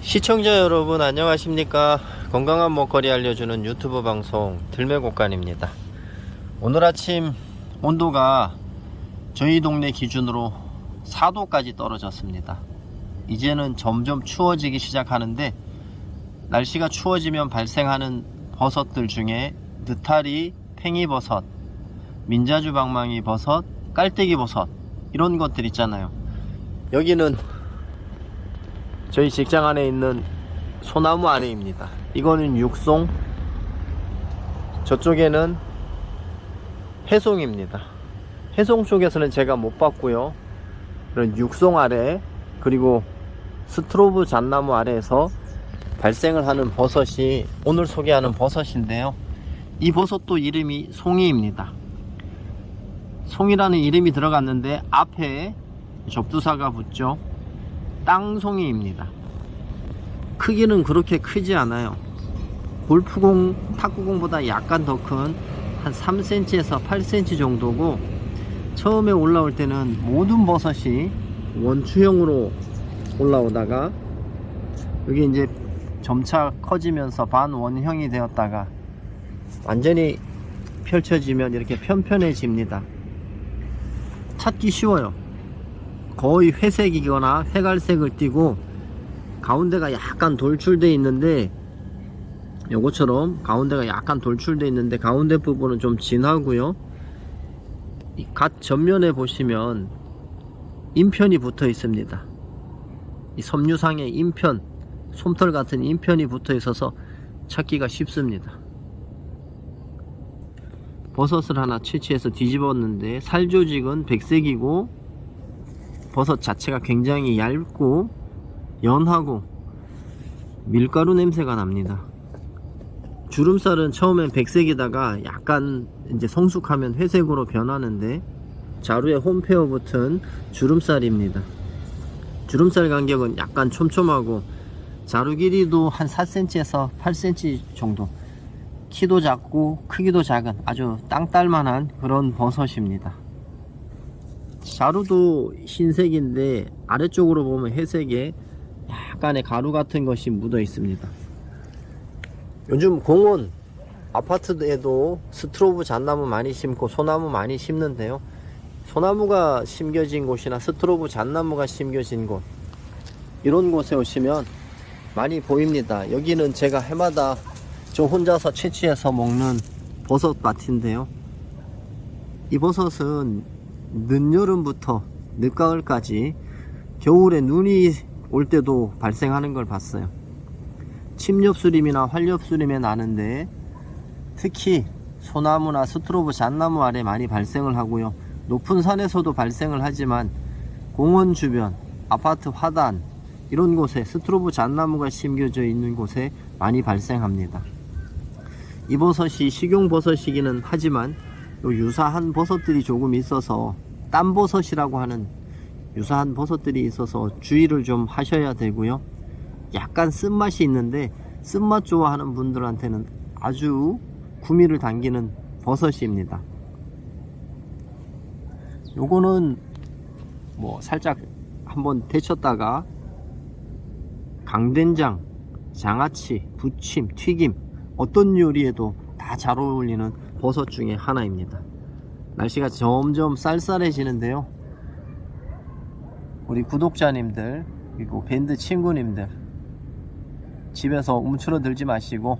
시청자 여러분 안녕하십니까? 건강한 먹거리 알려주는 유튜브 방송 들매곡간입니다. 오늘 아침 온도가 저희 동네 기준으로 4도까지 떨어졌습니다. 이제는 점점 추워지기 시작하는데 날씨가 추워지면 발생하는 버섯들 중에 느타리, 팽이버섯, 민자주 방망이 버섯, 깔때기 버섯 이런 것들 있잖아요. 여기는 저희 직장 안에 있는 소나무 아래입니다. 이거는 육송, 저쪽에는 해송입니다. 해송 쪽에서는 제가 못 봤고요. 그런 육송 아래 그리고 스트로브 잣나무 아래에서 발생을 하는 버섯이 오늘 소개하는 버섯인데요. 이 버섯도 이름이 송이입니다. 송이라는 이름이 들어갔는데 앞에 접두사가 붙죠. 땅송이입니다. 크기는 그렇게 크지 않아요. 골프공, 탁구공보다 약간 더 큰 한 3cm에서 8cm 정도고 처음에 올라올 때는 모든 버섯이 원추형으로 올라오다가 여기 이제 점차 커지면서 반원형이 되었다가 완전히 펼쳐지면 이렇게 편편해집니다. 찾기 쉬워요. 거의 회색이거나 회갈색을 띠고 가운데가 약간 돌출되어 있는데 요것처럼 가운데가 약간 돌출되어 있는데 가운데 부분은 좀 진하고요. 이갓 전면에 보시면 인편이 붙어 있습니다. 이 섬유상에 인편 솜털 같은 인편이 붙어 있어서 찾기가 쉽습니다. 버섯을 하나 채취해서 뒤집었는데 살 조직은 백색이고 버섯 자체가 굉장히 얇고 연하고 밀가루 냄새가 납니다. 주름살은 처음엔 백색이다가 약간 이제 성숙하면 회색으로 변하는데 자루에 홈페어 붙은 주름살입니다. 주름살 간격은 약간 촘촘하고 자루 길이도 한 4cm에서 8cm 정도 키도 작고 크기도 작은 아주 땅딸만한 그런 버섯입니다. 자루도 흰색인데 아래쪽으로 보면 회색에 약간의 가루 같은 것이 묻어 있습니다. 요즘 공원 아파트에도 스트로브 잣나무 많이 심고 소나무 많이 심는데요. 소나무가 심겨진 곳이나 스트로브 잣나무가 심겨진 곳 이런 곳에 오시면 많이 보입니다. 여기는 제가 해마다 저 혼자서 채취해서 먹는 버섯밭인데요. 이 버섯은 늦여름부터 늦가을까지 겨울에 눈이 올 때도 발생하는 걸 봤어요. 침엽수림이나 활엽수림에 나는데 특히 소나무나 스트로브 잣나무 아래 많이 발생을 하고요. 높은 산에서도 발생을 하지만 공원 주변, 아파트 화단 이런 곳에 스트로브 잣나무가 심겨져 있는 곳에 많이 발생합니다. 이 버섯이 식용버섯이기는 하지만 요 유사한 버섯들이 조금 있어서 땀버섯이라고 하는 유사한 버섯들이 있어서 주의를 좀 하셔야 되고요. 약간 쓴맛이 있는데 쓴맛 좋아하는 분들한테는 아주 구미를 당기는 버섯입니다. 요거는 뭐 살짝 한번 데쳤다가 강된장, 장아찌, 부침, 튀김 어떤 요리에도 다 잘 어울리는 버섯 중에 하나입니다. 날씨가 점점 쌀쌀해지는데요. 우리 구독자님들 그리고 밴드 친구님들 집에서 움츠러들지 마시고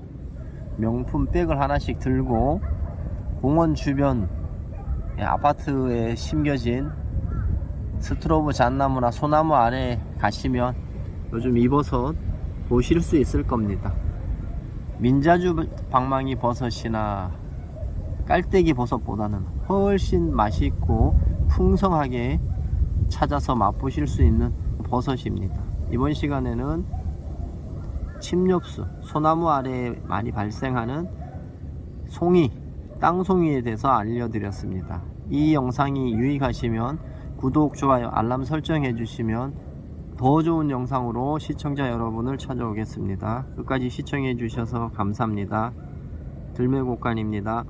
명품 백을 하나씩 들고 공원 주변 예, 아파트에 심겨진 스트로브 잣나무나 소나무 아래 가시면 요즘 이 버섯 보실 수 있을 겁니다. 민자주 방망이 버섯이나 깔때기 버섯보다는 훨씬 맛있고 풍성하게 찾아서 맛보실 수 있는 버섯입니다. 이번 시간에는 침엽수, 소나무 아래에 많이 발생하는 송이, 땅송이에 대해서 알려드렸습니다. 이 영상이 유익하시면 구독, 좋아요, 알람 설정해 주시면 더 좋은 영상으로 시청자 여러분을 찾아오겠습니다. 끝까지 시청해 주셔서 감사합니다. 들매곡간입니다.